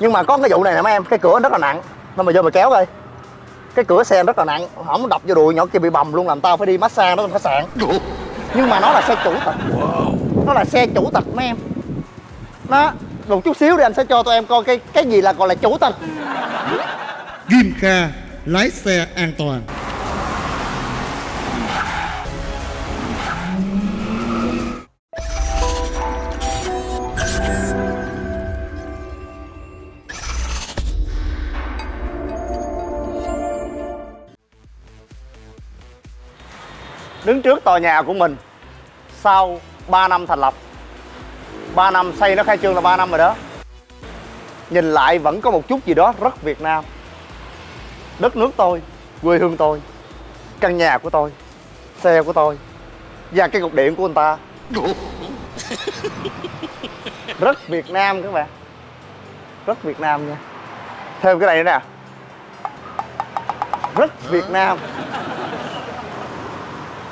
nhưng mà có cái vụ này nè mấy em, cái cửa rất là nặng. Nên mà vô mà kéo coi. Cái cửa xe rất là nặng. Không đập vô đùi nhỏ kia bị bầm luôn, làm tao phải đi massage đó trong khách sạn. Nhưng mà nó là xe chủ tịch nó là xe chủ tịch mấy em. Nó, một chút xíu đi, anh sẽ cho tụi em coi cái cái gì là gọi là chủ tịch Kim Kha, lái xe an toàn. Đứng trước tòa nhà của mình sau 3 năm thành lập. 3 năm xây nó khai trương là 3 năm rồi đó. Nhìn lại vẫn có một chút gì đó rất Việt Nam. Đất nước tôi, quê hương tôi, căn nhà của tôi, xe của tôi và cái cục điện của anh ta. Rất Việt Nam các bạn. Rất Việt Nam nha. Thêm cái này nữa nè. Rất Việt Nam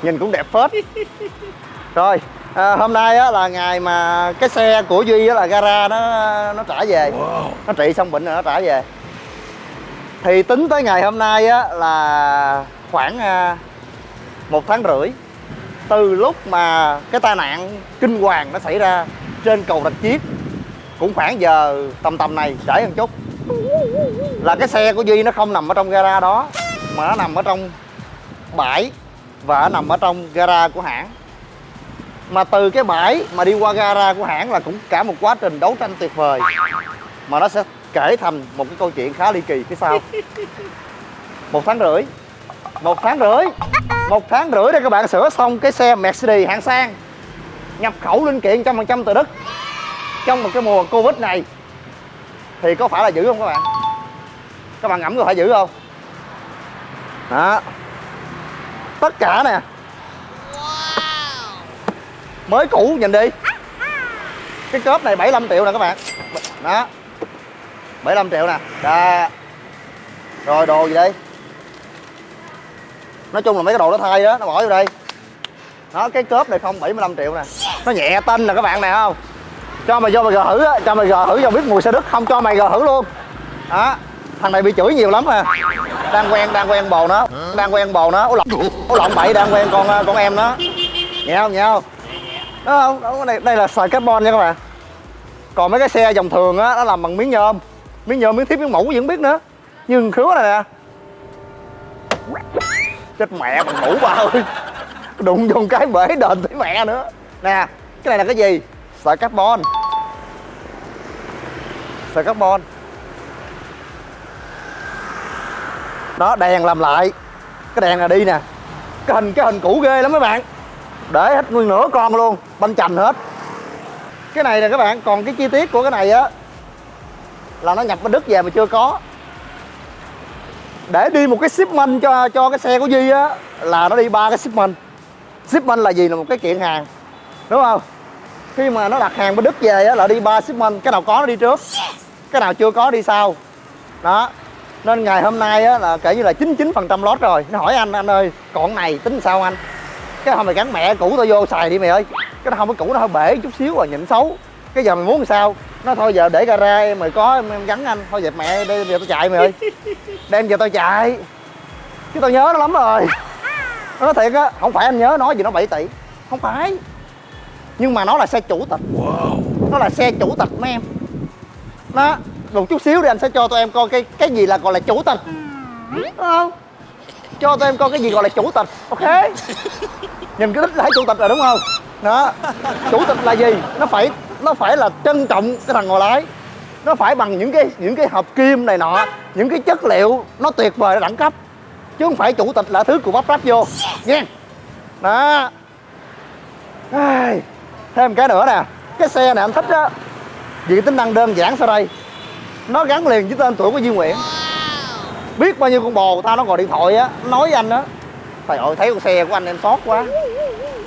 nhìn cũng đẹp phết. Rồi à, hôm nay á, là ngày mà cái xe của duy á, là gara nó nó trả về. Nó trị xong bệnh rồi nó trả về. Thì tính tới ngày hôm nay á, là khoảng à, một tháng rưỡi từ lúc mà cái tai nạn kinh hoàng nó xảy ra trên cầu rạch chiếc cũng khoảng giờ tầm tầm này trễ hơn chút là cái xe của duy nó không nằm ở trong gara đó mà nó nằm ở trong bãi và nằm ở trong gara của hãng. Mà từ cái bãi mà đi qua gara của hãng là cũng cả một quá trình đấu tranh tuyệt vời. Mà nó sẽ kể thành một cái câu chuyện khá ly kỳ phía sau. Một tháng rưỡi. Một tháng rưỡi. Một tháng rưỡi để các bạn sửa xong cái xe Mercedes hạng sang. Nhập khẩu linh kiện trăm phần trăm từ Đức. Trong một cái mùa Covid này thì có phải là dữ không các bạn? Các bạn ngẫm có phải dữ không? Đó tất cả nè. Mới cũ nhìn đi. Cái cốp này 75 triệu nè các bạn. Đó. 75 triệu nè. Đó. Rồi đồ gì đây? Nói chung là mấy cái đồ nó thay đó nó bỏ vô đây. Đó cái cốp này không 75 triệu nè. Nó nhẹ tinh nè các bạn này không? Cho mày vô mày gờ thử á cho mày gờ thử cho biết mùi xe đức không cho mày gờ thử luôn. Đó. Thằng này bị chửi nhiều lắm à đang quen đang quen bồ nó. Đang quen bồ nó. Ố lộn ố lộn bậy đang quen con con em nó. Nghe không nghe không? Đó không đó, đây, đây là sợi carbon nha các bạn. Còn mấy cái xe dòng thường á nó làm bằng miếng nhôm. Miếng nhôm miếng thiếp miếng mũ vẫn biết nữa. Nhưng khứa này nè. Chết mẹ bằng mũ ba ơi. Đụng vô cái bể đền tới mẹ nữa. Nè cái này là cái gì? Sợi carbon. Sợi carbon. Đó, đèn làm lại. Cái đèn là đi nè. Cái hình cái hình cũ ghê lắm mấy bạn. Để hết nguyên nửa con luôn, banh chành hết. Cái này nè các bạn, còn cái chi tiết của cái này á, là nó nhập bên đức về mà chưa có. Để đi một cái shipment cho cho cái xe của duy á, là nó đi ba cái shipment. Shipment là gì là một cái kiện hàng, đúng không? Khi mà nó đặt hàng bên đức về á, là đi ba shipment. Cái nào có nó đi trước, cái nào chưa có đi sau. Đó nên ngày hôm nay á là kể như là 99 phần trăm lót rồi. Nó hỏi anh anh ơi còn này tính sao anh? Cái hôm mày gắn mẹ cũ tao vô xài đi mày ơi. Cái nó không có cũ nó hơi bể chút xíu rồi nhìn xấu. Cái giờ mày muốn sao? Nó thôi giờ để gara em mày có em, em gắn anh. Thôi dẹp mẹ đây giờ tao chạy mày ơi. Đem giờ tao chạy. Chứ tao nhớ nó lắm rồi. Nó nói thiệt á không phải anh nhớ nói gì nó 7 tỷ. Không phải. Nhưng mà nó là xe chủ tịch. Nó là xe chủ tịch mấy em. Nó một chút xíu đi anh sẽ cho tụi em coi cái cái gì là gọi là chủ tịch. Đúng không? Cho tụi em coi cái gì gọi là chủ tịch ok? Nhìn cái đích là chủ tịch rồi đúng không? Đó. Chủ tịch là gì? Nó phải nó phải là trân trọng cái thằng ngồi lái. Nó phải bằng những cái những cái hợp kim này nọ những cái chất liệu nó tuyệt vời đẳng cấp. Chứ không phải chủ tịch là thứ của bắp ráp vô. Nha đó. Thêm cái nữa nè. Cái xe này anh thích á. Vì tính năng đơn giản sau đây nó gắn liền với tên tuổi của Duy Nguyễn. Biết bao nhiêu con bồ tao nó gọi điện thoại á, nói với anh á, trời ơi, thấy con xe của anh em sót quá.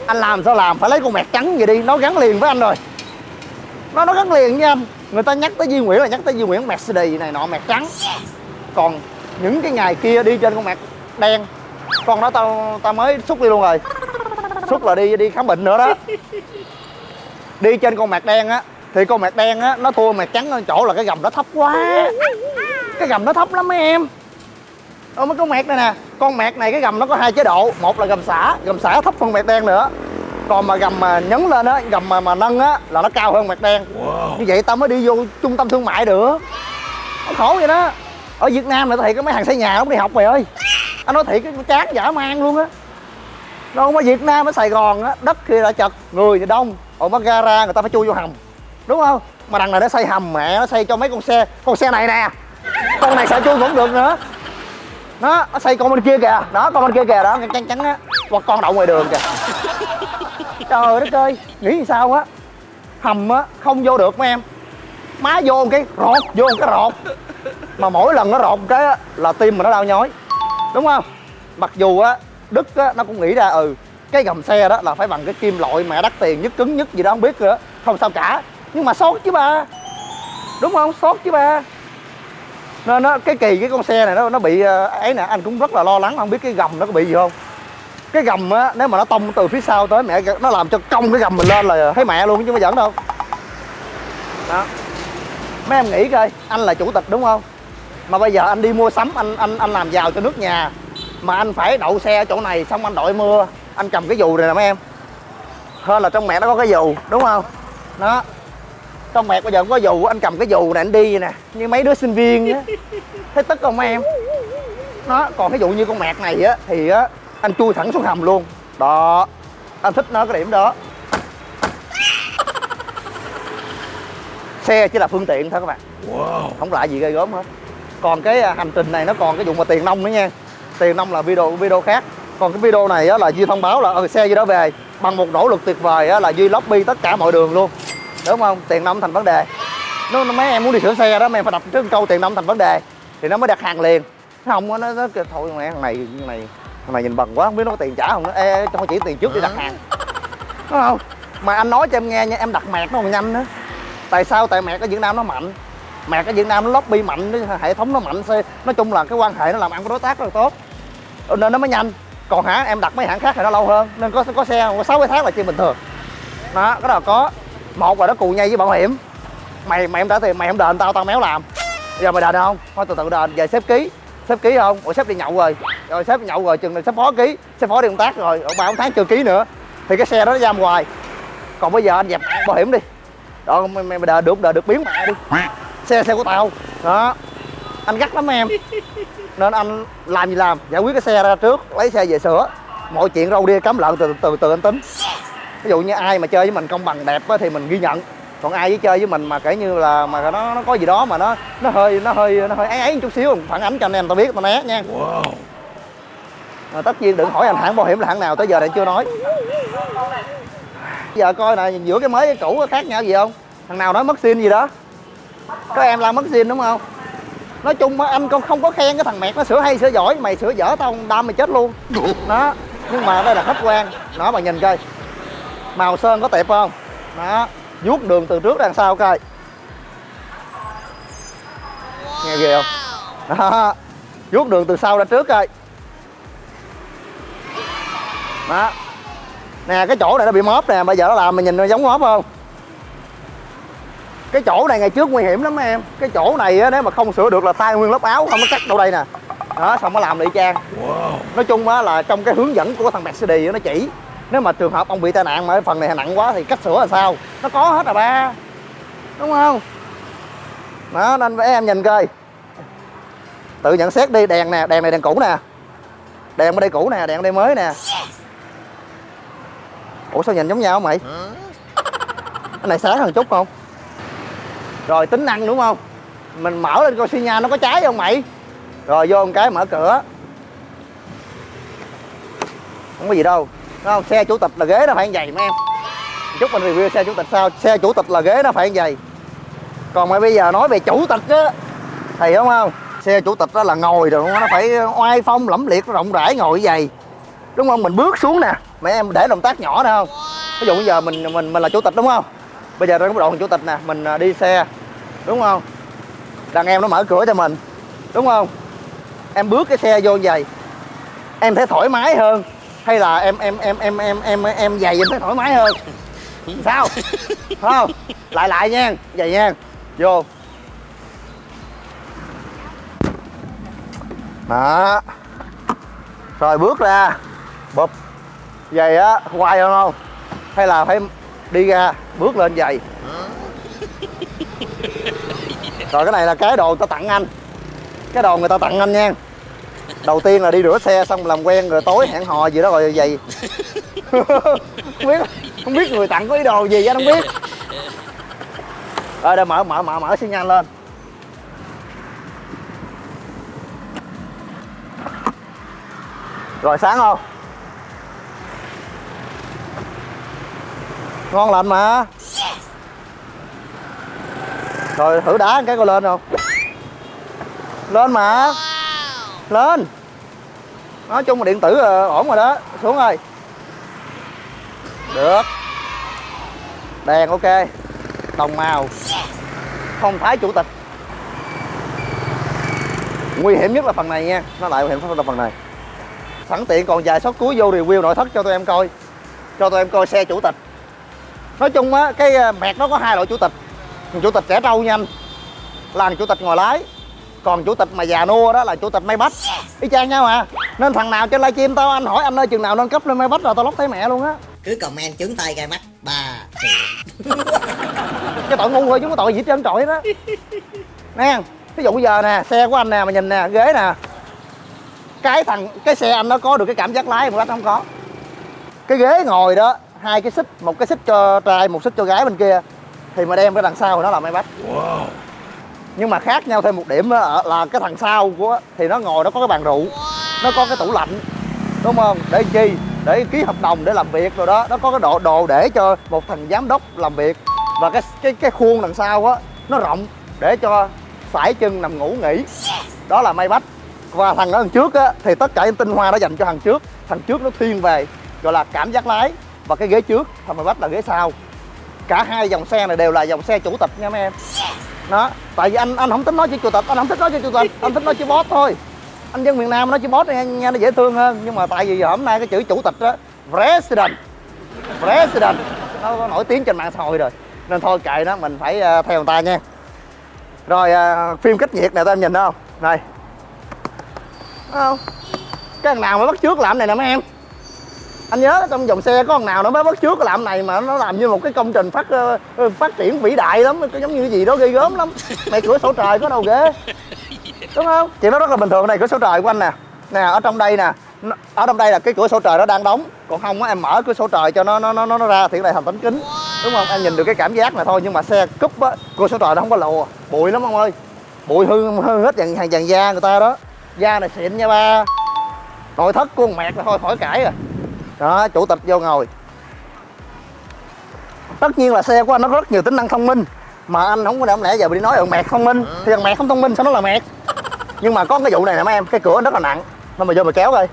Anh làm sao làm, phải lấy con mẹt trắng vậy đi, nó gắn liền với anh rồi. Nó nó gắn liền với anh. Người ta nhắc tới Duy Nguyễn là nhắc tới Duy Nguyễn Mercedes này nọ, mẹt trắng. Còn những cái ngày kia đi trên con mẹt đen, con đó tao tao mới xúc đi luôn rồi. Xúc là đi đi khám bệnh nữa đó. Đi trên con mạc đen á thì con mẹt đen á nó thua mẹt trắng ở chỗ là cái gầm nó thấp quá. Cái gầm nó thấp lắm mấy em. Ơ mấy con mẹt này nè con mẹt này cái gầm nó có hai chế độ. Một là gầm xả gầm xả thấp hơn mẹt đen nữa. Còn mà gầm mà nhấn lên á gầm mà mà nâng á là nó cao hơn mẹt đen. Như vậy tao mới đi vô trung tâm thương mại được. Khổ vậy đó. Ở Việt Nam này tao thiệt cái mấy thằng xây nhà không đi học mày ơi. Anh nói thiệt cái chán dã man luôn á. Đâu mà Việt Nam ở Sài Gòn á đất kia là chật người thì đông. Ở bắt gara người ta phải chui vô hầm đúng không? Mà đằng này nó xây hầm mẹ nó xây cho mấy con xe. Con xe này nè. Con này sợ chui cũng được nữa. Nó nó xây con bên kia kìa. Đó con bên kia kìa. Đó chắn chắn á. Hoặc con đậu ngoài đường kìa. Trời đất ơi nghĩ sao á? Hầm á không vô được mấy em. Má vô một cái rột vô một cái rột. Mà mỗi lần nó rột một cái á, là tim mà nó đau nhói. Đúng không? Mặc dù á đức á nó cũng nghĩ ra ừ cái gầm xe đó là phải bằng cái kim loại mẹ đắt tiền nhất cứng nhất gì đó không biết nữa. Không sao cả nhưng mà sót chứ ba. Đúng không? Sót chứ ba. Nên nó, cái kỳ cái con xe này nó nó bị ờ, ấy nè, anh cũng rất là lo lắng, không biết cái gầm nó có bị gì không. Cái gầm á, nếu mà nó tông từ phía sau tới mẹ, nó làm cho cong cái gầm mình lên là thấy mẹ luôn, chứ không giỡn đâu. Đó. Mấy em nghĩ coi, anh là chủ tịch đúng không? Mà bây giờ anh đi mua sắm, anh anh anh làm giàu cho nước nhà. Mà anh phải đậu xe ở chỗ này, xong anh đội mưa, anh cầm cái dù này nè mấy em. Hơn là trong mẹ nó có cái dù, đúng không? Đó trong mẹ bây giờ không có dù anh cầm cái dù này anh đi nè. Như mấy đứa sinh viên á. Thấy tức không em? Nó còn ví dụ như con mẹt này á thì á anh chui thẳng xuống hầm luôn. Đó anh thích nó cái điểm đó. Xe chỉ là phương tiện thôi các bạn. Không lại gì ghê gớm hết. Còn cái à, hành trình này nó còn cái vụ mà tiền nông nữa nha. Tiền nông là video video khác. Còn cái video này á, là duy thông báo là ừ, xe duy đã về. Bằng một nỗ lực tuyệt vời á, là duy lobby tất cả mọi đường luôn đúng không? Tiền nông thành vấn đề. Nó, nó mấy em muốn đi sửa xe đó mấy em phải đặt trước câu tiền nông thành vấn đề. Thì nó mới đặt hàng liền. Không nó, nó kêu thôi mẹ thằng này thằng này thằng này nhìn bần quá không biết nó có tiền trả không nó ê cho chỉ tiền trước đi đặt hàng. Đúng không? Mà anh nói cho em nghe nha em đặt mẹt nó còn nhanh nữa. Tại sao? Tại mẹt ở Việt Nam nó mạnh. Mẹt ở Việt Nam nó lobby mạnh hệ thống nó mạnh nói chung là cái quan hệ nó làm ăn với đối tác rất là tốt. Ờ, nên nó mới nhanh. Còn hãng em đặt mấy hãng khác thì nó lâu hơn. Nên có có xe có sáu cái tháng là chuyện bình thường. Đó cái đó là có một là nó cù nhây với bảo hiểm. Mày mày em trả tiền mày không đền tao tao méo làm. Giờ mày đền không? Thôi từ từ đền về xếp ký. Xếp ký không? Ủa sếp đi nhậu rồi. Rồi sếp nhậu rồi chừng này sếp phó ký sếp phó đi công tác rồi. Ba bốn tháng chưa ký nữa. Thì cái xe đó nó giam hoài còn bây giờ anh dẹp bảo hiểm đi. Đó mày, mày, đợi được đợi được biến mẹ đi. Xe xe của tao. Đó. Anh gắt lắm em. Nên anh làm gì làm? Giải quyết cái xe ra trước lấy xe về sửa. Mọi chuyện râu đi cắm lợn từ từ từ anh tính ví dụ như ai mà chơi với mình công bằng đẹp á, thì mình ghi nhận. Còn ai với chơi với mình mà kể như là mà nó nó có gì đó mà nó nó hơi nó hơi nó hơi ấy ấy một chút xíu phản ánh cho anh em tao biết tao né nha. À, tất nhiên đừng hỏi anh hãng bảo hiểm là hãng nào tới giờ này chưa nói. Giờ coi nè giữa cái mới cái cũ có khác nhau gì không? Thằng nào nói mất xin gì đó? Có em làm mất xin đúng không? Nói chung á anh con không có khen cái thằng mẹt nó sửa hay sửa giỏi mày sửa dở tao đâm mày chết luôn. Đó nhưng mà đây là khách quan. Đó bà nhìn coi màu sơn có tệp không? Đó vuốt đường từ trước đằng sau coi. Nghe ghê không? Đó vuốt đường từ sau ra trước coi. Đó. Nè cái chỗ này nó bị móp nè bây giờ nó làm mày nhìn nó giống móp không? Cái chỗ này ngày trước nguy hiểm lắm em. Cái chỗ này á nếu mà không sửa được là tay nguyên lớp áo không nó cắt đâu đây nè. Đó xong nó làm lại y chang. Nói chung á là trong cái hướng dẫn của thằng Mercedes nó chỉ nếu mà trường hợp ông bị tai nạn mà cái phần này nặng quá thì cách sửa là sao? Nó có hết à ba? Đúng không? Đó, nên với em nhìn coi. Tự nhận xét đi, đèn nè, đèn này đèn cũ nè. Đèn ở đây cũ nè, đèn ở đây mới nè. Ủa, sao nhìn giống nhau mày? Cái này sáng hơn chút không? Rồi, tính năng đúng không? Mình mở lên coi xi nha nó có cháy không mày? Rồi, vô một cái mở cửa. Không có gì đâu không? Xe chủ tịch là ghế nó phải như vậy mấy em. Chút mình review xe chủ tịch sao. Xe chủ tịch là ghế nó phải như vậy. Còn mà bây giờ nói về chủ tịch á, thì đúng không? Xe chủ tịch đó là ngồi rồi nó phải oai phong, lẫm liệt rộng rãi ngồi như vậy. Đúng không? Mình bước xuống nè. Mấy em để động tác nhỏ nè, không? Ví dụ bây giờ mình mình mình là chủ tịch đúng không? Bây giờ trong cái đoạn chủ tịch nè, mình à, đi xe. Đúng không? Đàn em nó mở cửa cho mình. Đúng không? Em bước cái xe vô như vậy. Em thấy thoải mái hơn hay là em em em em em em em giày em thấy thoải mái hơn. Sao? Không? Lại lại nha vậy nha. Vô. Đó. Rồi bước ra. Bụp. Vậy á quay không không? Hay là phải đi ra bước lên giày. Rồi cái này là cái đồ người ta tặng anh. Cái đồ người ta tặng anh nha đầu tiên là đi rửa xe xong làm quen rồi tối hẹn hò gì đó rồi giày. Không biết không biết người tặng có ý đồ gì anh không biết. Rồi đây mở mở mở mở xi nhan lên. Rồi sáng không? Ngon lành mà. Rồi thử đá cái coi lên không? Lên mà lên. Nói chung là điện tử là ổn rồi đó. Xuống ơi. Được. Đèn ok. Đồng màu. Không thái chủ tịch. Nguy hiểm nhất là phần này nha. Nó lại nguy hiểm là phần này. Sẵn tiện còn vài sót cuối vô review nội thất cho tụi em coi. Cho tụi em coi xe chủ tịch. Nói chung á, cái ờ, mẹt nó có hai loại chủ tịch. Chủ tịch trẻ trâu nha anh. Là chủ tịch ngồi lái còn chủ tịch mà già nua đó là chủ tịch may bách. Y chang nhau à nên thằng nào trên livestream tao anh hỏi anh ơi chừng nào nâng cấp lên may bách rồi tao lóc thấy mẹ luôn á. Cứ comment chứng tay gai mắt ba cái tội ngu thôi chứ không có tội gì hết trơn trọi đó nè ví dụ bây giờ nè xe của anh nè mà nhìn nè ghế nè. Cái thằng cái xe anh nó có được cái cảm giác lái mà bách không có. Cái ghế ngồi đó hai cái xích một cái xích cho trai một xích cho gái bên kia thì mà đem cái đằng sau thì nó là may bách nhưng mà khác nhau thêm một điểm đó ở- là cái thằng sau của, thì nó ngồi nó có cái bàn rượu, nó có cái tủ lạnh, đúng không? Để chi? Để ký hợp đồng để làm việc rồi đó. Nó có cái độ đồ để cho một thằng giám đốc làm việc. Và cái cái cái khuôn đằng sau á, nó rộng để cho sải chân nằm ngủ nghỉ. Đó là may bách và thằng ở đằng trước á, thì tất cả những tinh hoa nó dành cho thằng trước. Thằng trước nó thiên về, gọi là cảm giác lái. Và cái ghế trước, thằng may bách là ghế sau. Cả hai dòng xe này đều là dòng xe chủ tịch nha mấy em đó tại vì anh anh không tính nói chữ chủ tịch anh không thích nói chữ chủ tịch anh thích nói chữ boss thôi. Anh dân miền nam nói chữ boss nghe, nghe nó dễ thương hơn nhưng mà tại vì hôm nay cái chữ chủ tịch đó president. President. Nó nổi tiếng trên mạng xã hội rồi nên thôi kệ nó mình phải uh, theo người ta nha. Rồi uh, phim cách nhiệt này tụi em nhìn đó không? Này. Không? Cái thằng nào mà bắt trước làm này nè mấy em? Anh nhớ trong dòng xe có thằng nào nó mới bắt trước cái làm này mà nó làm như một cái công trình phát ờ, ờ, phát triển vĩ đại lắm cái giống như cái gì đó ghê gớm lắm. Mày cửa sổ trời có đâu ghê đúng không? Chị nói rất là bình thường này cửa sổ trời của anh nè. Nè ở trong đây nè ở trong đây là cái cửa sổ trời nó đang đóng còn không á em mở cửa sổ trời cho nó nó nó nó, ra thì lại này thành tấm kính đúng không? Em nhìn được cái cảm giác này thôi nhưng mà xe cúp á cửa sổ trời nó không có lùa bụi lắm ông ơi. Bụi hư hư hết dàn hàng dàn da người ta đó. Da này xịn nha ba. Nội thất của con mẹt là thôi khỏi cãi rồi đó chủ tịch vô ngồi. Tất nhiên là xe của anh nó có rất nhiều tính năng thông minh mà anh không có đảm lẽ giờ đi nói thằng mẹt thông minh. Thì thằng mẹt không thông minh sao nó là mẹt? Nhưng mà có cái vụ này nè mấy em cái cửa nó rất là nặng. Nên mà vô mà kéo coi.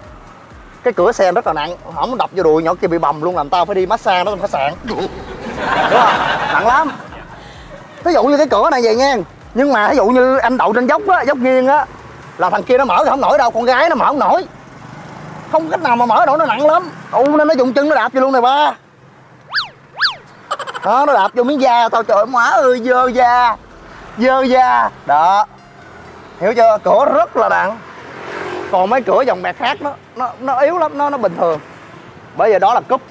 Cái cửa xe rất là nặng không đập vô đùi nhỏ kia bị bầm luôn làm tao phải đi massage nó trong khách sạn. Đúng không? Nặng lắm. Ví dụ như cái cửa này vậy nha. Nhưng mà ví dụ như anh đậu trên dốc á dốc nghiêng á là thằng kia nó mở thì không nổi đâu con gái nó mở không nổi không cách nào mà mở nổi nó nặng lắm. U nên nó dùng chân nó đạp vô luôn này ba. Đó nó đạp vô miếng da. Tao trời má ơi dơ da. Dơ da. Đó. Hiểu chưa? Cửa rất là nặng. Còn mấy cửa dòng bẹt khác nó nó nó yếu lắm nó nó bình thường. Bởi vì đó là cúp.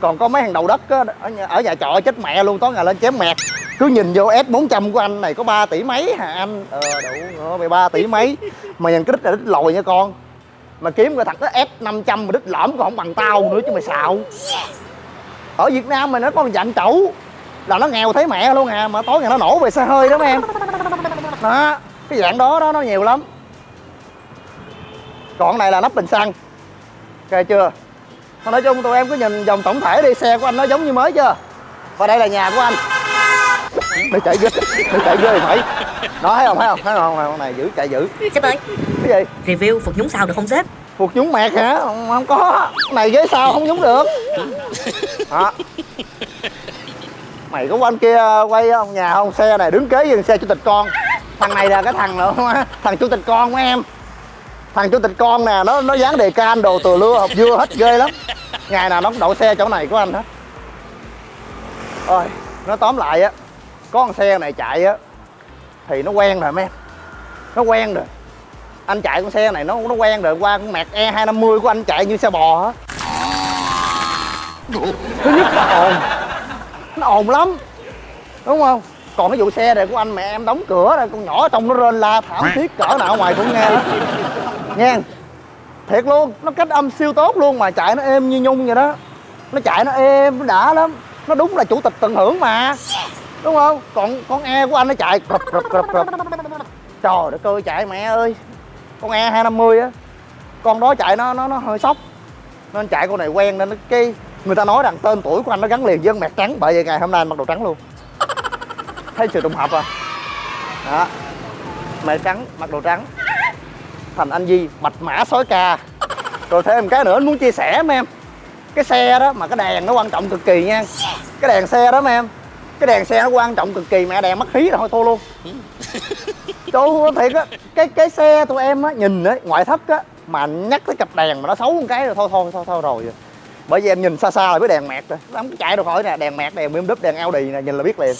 Còn có mấy hàng đầu đất á, ở, nhà, ở nhà trọ chết mẹ luôn tối ngày lên chém mẹt. Cứ nhìn vô S 400 của anh này có 3 tỷ mấy hả anh? Ờ đủ ngựa mày ba tỷ mấy. Mà nhìn cái đít là đít lồi nha con mà kiếm cái thằng đó S 500 mà đít lõm còn không bằng tao nữa chứ mày xạo. Ở Việt Nam mà nó có một dạng trẩu là nó nghèo thấy mẹ luôn à mà tối ngày nó nổ về xe hơi đó mấy em. Đó cái dạng đó đó nó nhiều lắm. Còn này là nắp bình xăng. Ok chưa? Mà nói chung tụi em cứ nhìn dòng tổng thể đi xe của anh nó giống như mới chưa? Và đây là nhà của anh. Nó chạy ghê nó chạy ghê phải nó thấy không thấy không thấy không con này giữ chạy giữ sếp ơi cái gì? Review phục nhúng sao được không sếp? Phục nhúng mẹt hả? Không, không có. Này ghế sau không nhúng được. Đó. Mày có quanh kia quay không nhà không xe này đứng kế với xe chủ tịch con. Thằng này là cái thằng nữa thằng chủ tịch con của em. Thằng chủ tịch con nè nó nó dán đề can đồ từ lưa hộp dưa hết ghê lắm. Ngày nào nó cũng đậu xe chỗ này của anh hết. Ôi, nó tóm lại á có con xe này chạy á thì nó quen rồi mấy em. Nó quen rồi. Anh chạy con xe này nó nó quen rồi qua con mẹt e 250 của anh chạy như xe bò á. Thứ nhất nó ồn. Nó ồn lắm đúng không? Còn cái vụ xe này của anh mẹ em đóng cửa rồi con nhỏ trong nó rên la thảm thiết cỡ nào ngoài cũng nghe. Đó nghe. Thiệt luôn nó cách âm siêu tốt luôn mà chạy nó êm như nhung vậy đó. Nó chạy nó êm nó đã lắm. Nó đúng là chủ tịch tận hưởng mà đúng không? Còn, con e của anh nó chạy. Rập rập rập rập. Trời đất ơi, chạy mẹ ơi. Con e 250 á. Con đó chạy nó nó nó hơi sốc. Nên chạy con này quen nên nó cái, người ta nói rằng tên tuổi của anh nó gắn liền với con mẹt trắng. Bởi vậy ngày hôm nay anh mặc đồ trắng luôn. Thấy sự trùng hợp à? Đó. Mẹt trắng, mặc đồ trắng. Thành anh Di, bạch mã sói ca. Rồi thêm cái nữa anh muốn chia sẻ mấy em. Cái xe đó mà cái đèn nó quan trọng cực kỳ nha. Cái đèn xe đó mấy em cái đèn xe nó quan trọng cực kỳ mẹ đèn mất khí rồi thôi thua luôn. Ơi thiệt á. Cái cái xe tụi em á nhìn á ngoại thất á mà nhắc tới cặp đèn mà nó xấu một cái rồi thôi thôi thôi thôi rồi. Bởi vì em nhìn xa xa là biết đèn mẹt rồi. Nó không chạy được khỏi nè đèn mẹt đèn bim đúp đèn Audi nè nhìn là biết liền.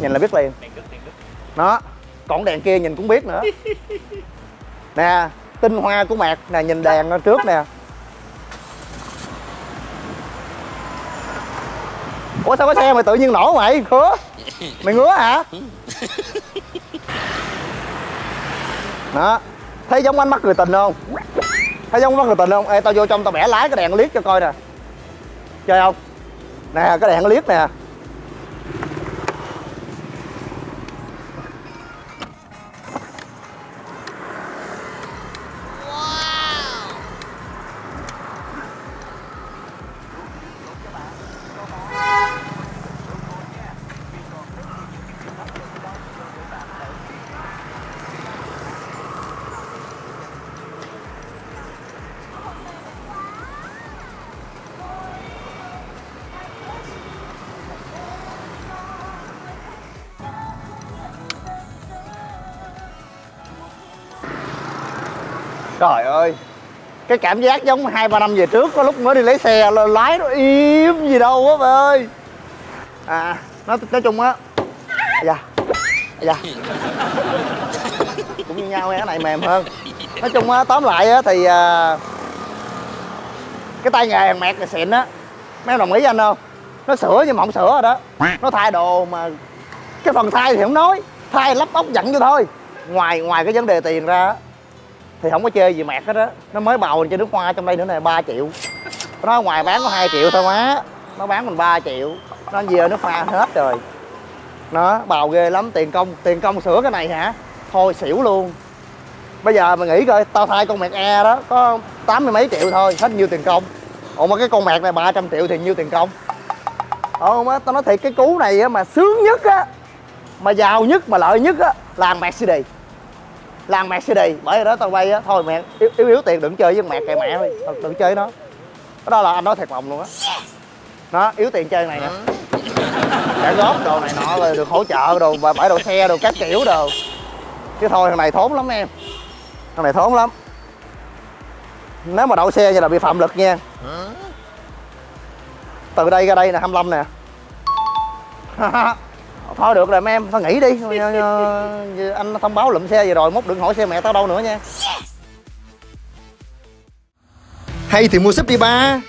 Nhìn là biết liền. Đó còn đèn kia nhìn cũng biết nữa. Nè tinh hoa của mẹt nè nhìn đèn trước nè ủa, sao có xe mày tự nhiên nổ mày khứa mày ngứa hả? Đó. Thấy giống ánh mắt người tình không? Thấy giống mắt người tình không? Ê, tao vô trong tao bẻ lái cái đèn liếc cho coi nè. Chơi không? Nè, cái đèn liếc nè. Trời ơi. Cái cảm giác giống hai ba năm về trước có lúc mới đi lấy xe là lái nó im gì đâu á bà ơi. À nói nói chung á dạ dạ. Cũng như nhau cái này mềm hơn. Nói chung á tóm lại á thì à, cái tay nghề hàng mẹt là xịn á. Mấy em đồng ý với anh không? Nó sửa nhưng mà không sửa rồi đó. Nó thay đồ mà cái phần thay thì không nói. Thay lắp ốc dặn vô thôi. Ngoài ngoài cái vấn đề tiền ra thì không có chơi gì mẹt hết á. Nó mới bầu cho nước hoa trong đây nữa nè 3 triệu. Nó ngoài bán có 2 triệu thôi má. Nó bán mình 3 triệu. Nó về nước hoa hết rồi. Nó bào ghê lắm. Tiền công tiền công sửa cái này hả? Thôi xỉu luôn. Bây giờ mày nghĩ coi, tao thay con mẹt e đó, có tám mươi mấy triệu thôi, hết nhiêu tiền công. Ủa mà cái con mẹt này 300 triệu thì nhiêu tiền công? Ờ, không á, tao nói thiệt, cái cú này á mà sướng nhất á, mà giàu nhất, mà lợi nhất á, là làm làng cd bởi vì đó tao bay á thôi mẹ yếu, yếu yếu tiền đừng chơi với mẹ kệ mẹ thôi đừng, chơi nó. Đó là anh nói thiệt lòng luôn á. Nó yếu tiền chơi này nè. Trả góp đồ này nọ rồi được hỗ trợ đồ và bãi đồ xe đồ các kiểu đồ. Chứ thôi thằng này thốn lắm em. Thằng này thốn lắm. Nếu mà đậu xe như là bị phạm lực nha. Từ đây ra đây nè 25 nè. thôi được rồi, mấy em, thôi nghỉ đi. Ờ, ờ, ờ, anh thông báo lụm xe về rồi, mốt đừng hỏi xe mẹ tao đâu nữa nha. Hay thì mua súp đi ba.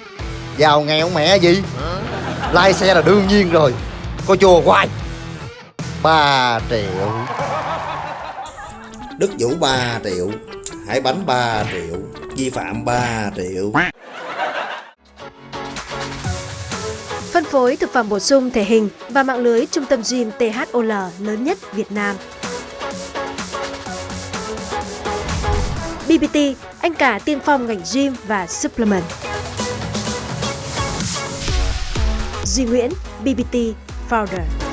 Giàu nghèo mẹ gì? Lai xe là đương nhiên rồi. Có chùa hoài. 3 triệu. Đức Vũ 3 triệu. Hải Bánh 3 triệu. Vi phạm 3 triệu. Phối thực phẩm bổ sung thể hình và mạng lưới trung tâm gym THOL lớn nhất Việt Nam. BBT, anh cả tiên phong ngành gym và supplement. Duy Nguyễn, BBT Founder.